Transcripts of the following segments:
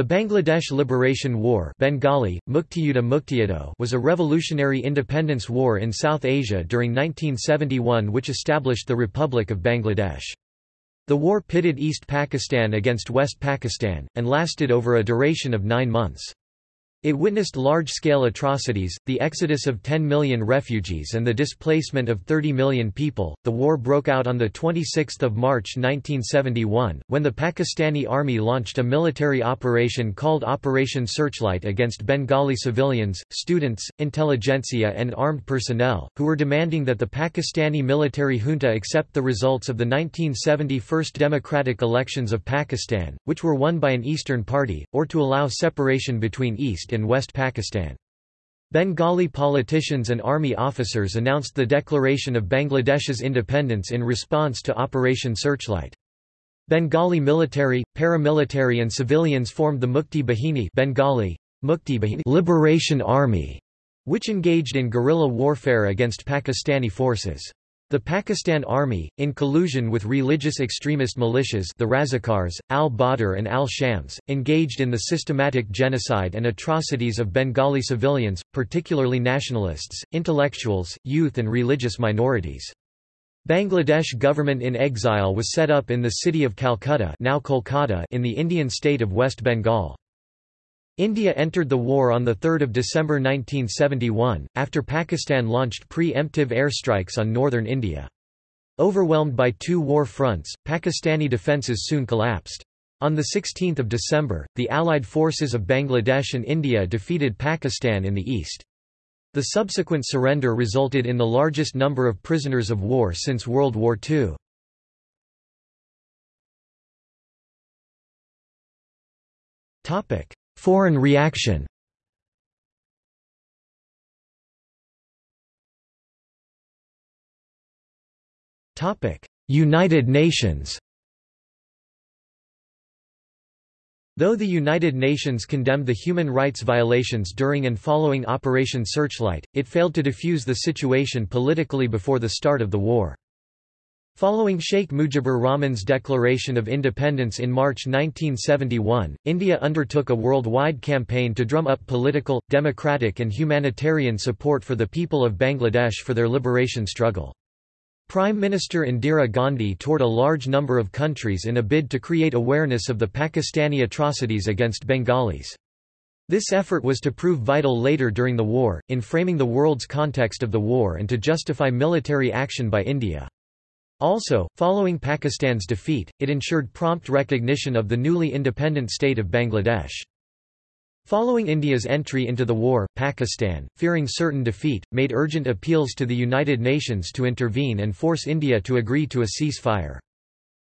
The Bangladesh Liberation War Bengali, Muktiyuddha was a revolutionary independence war in South Asia during 1971 which established the Republic of Bangladesh. The war pitted East Pakistan against West Pakistan, and lasted over a duration of nine months. It witnessed large-scale atrocities, the exodus of 10 million refugees and the displacement of 30 million people. The war broke out on the 26th of March 1971 when the Pakistani army launched a military operation called Operation Searchlight against Bengali civilians, students, intelligentsia and armed personnel who were demanding that the Pakistani military junta accept the results of the 1970 first democratic elections of Pakistan, which were won by an eastern party, or to allow separation between east East and West Pakistan. Bengali politicians and army officers announced the declaration of Bangladesh's independence in response to Operation Searchlight. Bengali military, paramilitary and civilians formed the Mukti Bahini Bengali, Mukti Bahini Liberation Army, which engaged in guerrilla warfare against Pakistani forces. The Pakistan Army, in collusion with religious extremist militias the Razakars, al-Badr and al-Shams, engaged in the systematic genocide and atrocities of Bengali civilians, particularly nationalists, intellectuals, youth and religious minorities. Bangladesh government in exile was set up in the city of Calcutta now Kolkata in the Indian state of West Bengal. India entered the war on 3 December 1971, after Pakistan launched pre-emptive airstrikes on northern India. Overwhelmed by two war fronts, Pakistani defences soon collapsed. On 16 December, the Allied forces of Bangladesh and India defeated Pakistan in the east. The subsequent surrender resulted in the largest number of prisoners of war since World War II. Foreign reaction United Nations Though the United Nations condemned the human rights violations during and following Operation Searchlight, it failed to defuse the situation politically before the start of the war. Following Sheikh Mujibur Rahman's declaration of independence in March 1971, India undertook a worldwide campaign to drum up political, democratic and humanitarian support for the people of Bangladesh for their liberation struggle. Prime Minister Indira Gandhi toured a large number of countries in a bid to create awareness of the Pakistani atrocities against Bengalis. This effort was to prove vital later during the war, in framing the world's context of the war and to justify military action by India. Also, following Pakistan's defeat, it ensured prompt recognition of the newly independent state of Bangladesh. Following India's entry into the war, Pakistan, fearing certain defeat, made urgent appeals to the United Nations to intervene and force India to agree to a ceasefire.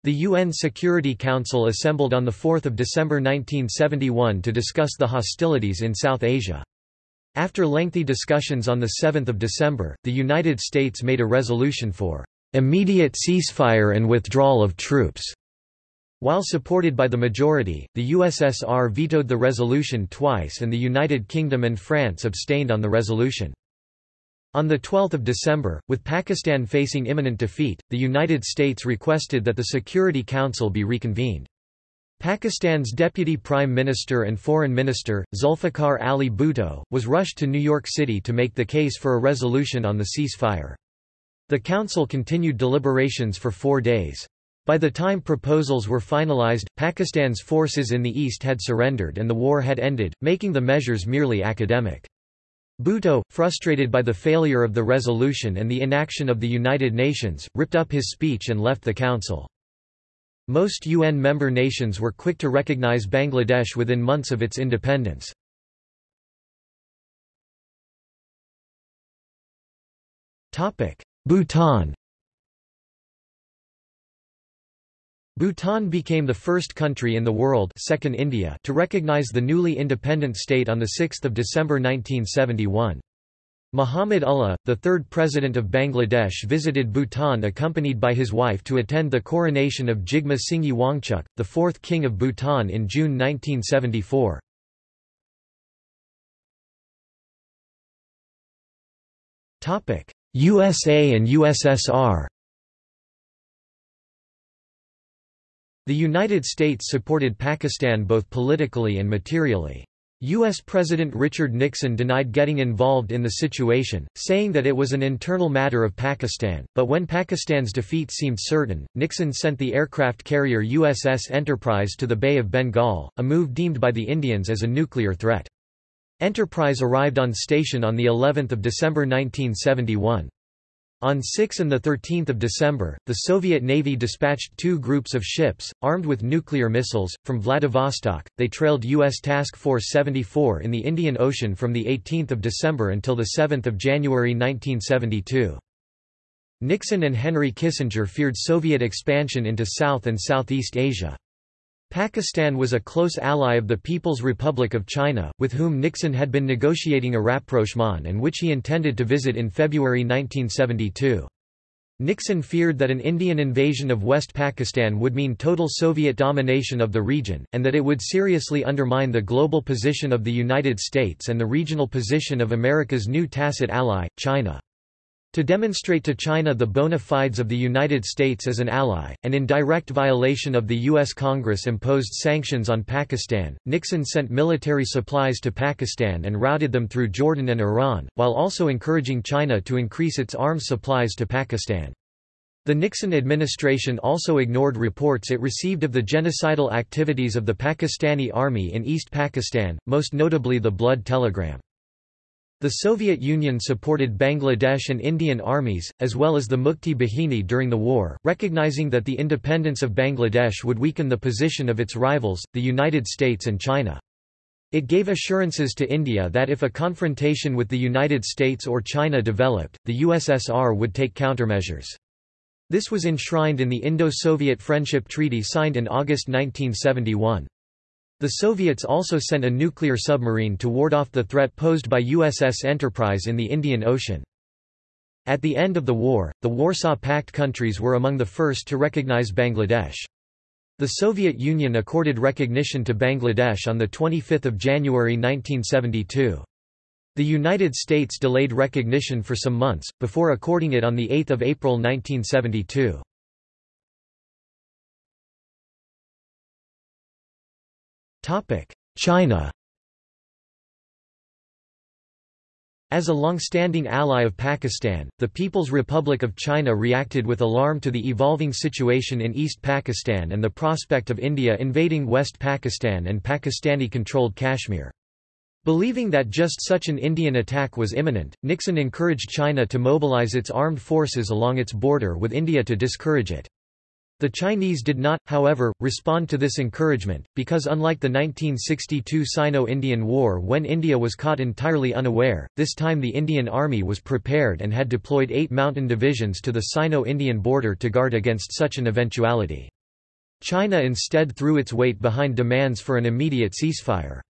The UN Security Council assembled on 4 December 1971 to discuss the hostilities in South Asia. After lengthy discussions on 7 December, the United States made a resolution for immediate ceasefire and withdrawal of troops. While supported by the majority, the USSR vetoed the resolution twice and the United Kingdom and France abstained on the resolution. On 12 December, with Pakistan facing imminent defeat, the United States requested that the Security Council be reconvened. Pakistan's Deputy Prime Minister and Foreign Minister, Zulfikar Ali Bhutto, was rushed to New York City to make the case for a resolution on the ceasefire. The council continued deliberations for four days. By the time proposals were finalized, Pakistan's forces in the east had surrendered and the war had ended, making the measures merely academic. Bhutto, frustrated by the failure of the resolution and the inaction of the United Nations, ripped up his speech and left the council. Most UN member nations were quick to recognize Bangladesh within months of its independence. Bhutan Bhutan became the first country in the world second India to recognize the newly independent state on 6 December 1971. Muhammad Ullah, the third president of Bangladesh visited Bhutan accompanied by his wife to attend the coronation of Jigme Singye Wangchuck, the fourth king of Bhutan in June 1974. USA and USSR The United States supported Pakistan both politically and materially. U.S. President Richard Nixon denied getting involved in the situation, saying that it was an internal matter of Pakistan, but when Pakistan's defeat seemed certain, Nixon sent the aircraft carrier USS Enterprise to the Bay of Bengal, a move deemed by the Indians as a nuclear threat. Enterprise arrived on station on the 11th of December 1971. On 6 and 13 December, the Soviet Navy dispatched two groups of ships, armed with nuclear missiles, from Vladivostok. They trailed U.S. Task Force 74 in the Indian Ocean from 18 December until 7 January 1972. Nixon and Henry Kissinger feared Soviet expansion into South and Southeast Asia. Pakistan was a close ally of the People's Republic of China, with whom Nixon had been negotiating a rapprochement and which he intended to visit in February 1972. Nixon feared that an Indian invasion of West Pakistan would mean total Soviet domination of the region, and that it would seriously undermine the global position of the United States and the regional position of America's new tacit ally, China. To demonstrate to China the bona fides of the United States as an ally, and in direct violation of the U.S. Congress imposed sanctions on Pakistan, Nixon sent military supplies to Pakistan and routed them through Jordan and Iran, while also encouraging China to increase its arms supplies to Pakistan. The Nixon administration also ignored reports it received of the genocidal activities of the Pakistani army in East Pakistan, most notably the Blood Telegram. The Soviet Union supported Bangladesh and Indian armies, as well as the Mukti Bahini during the war, recognizing that the independence of Bangladesh would weaken the position of its rivals, the United States and China. It gave assurances to India that if a confrontation with the United States or China developed, the USSR would take countermeasures. This was enshrined in the Indo-Soviet Friendship Treaty signed in August 1971. The Soviets also sent a nuclear submarine to ward off the threat posed by USS Enterprise in the Indian Ocean. At the end of the war, the Warsaw Pact countries were among the first to recognize Bangladesh. The Soviet Union accorded recognition to Bangladesh on 25 January 1972. The United States delayed recognition for some months, before according it on 8 April 1972. China As a long-standing ally of Pakistan, the People's Republic of China reacted with alarm to the evolving situation in East Pakistan and the prospect of India invading West Pakistan and Pakistani-controlled Kashmir. Believing that just such an Indian attack was imminent, Nixon encouraged China to mobilize its armed forces along its border with India to discourage it. The Chinese did not, however, respond to this encouragement, because unlike the 1962 Sino-Indian War when India was caught entirely unaware, this time the Indian Army was prepared and had deployed eight mountain divisions to the Sino-Indian border to guard against such an eventuality. China instead threw its weight behind demands for an immediate ceasefire.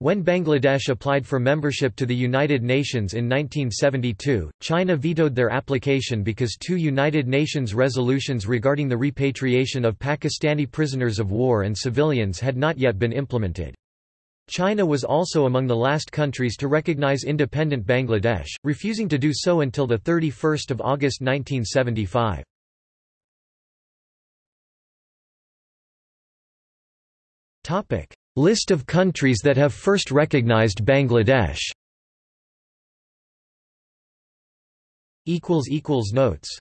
When Bangladesh applied for membership to the United Nations in 1972, China vetoed their application because two United Nations resolutions regarding the repatriation of Pakistani prisoners of war and civilians had not yet been implemented. China was also among the last countries to recognize independent Bangladesh, refusing to do so until 31 August 1975. List of countries that have first recognized Bangladesh. Notes